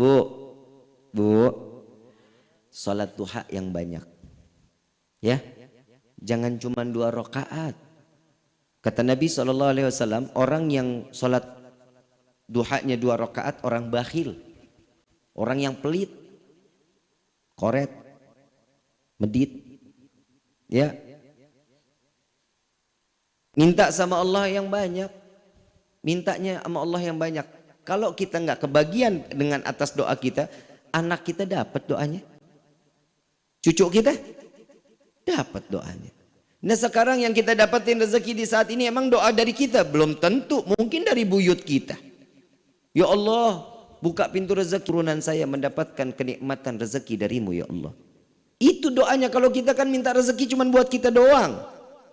Bu, bu, sholat duha yang banyak. Ya, jangan cuma dua rakaat. Kata Nabi SAW, orang yang sholat duhanya dua rakaat, orang bakhil. Orang yang pelit, koret, medit. Ya, minta sama Allah yang banyak. Mintanya sama Allah yang banyak. Kalau kita nggak kebagian dengan atas doa kita, anak kita dapat doanya. Cucu kita dapat doanya. Nah sekarang yang kita dapatin rezeki di saat ini emang doa dari kita belum tentu, mungkin dari buyut kita. Ya Allah, buka pintu rezeki turunan saya mendapatkan kenikmatan rezeki darimu ya Allah. Itu doanya kalau kita kan minta rezeki cuma buat kita doang.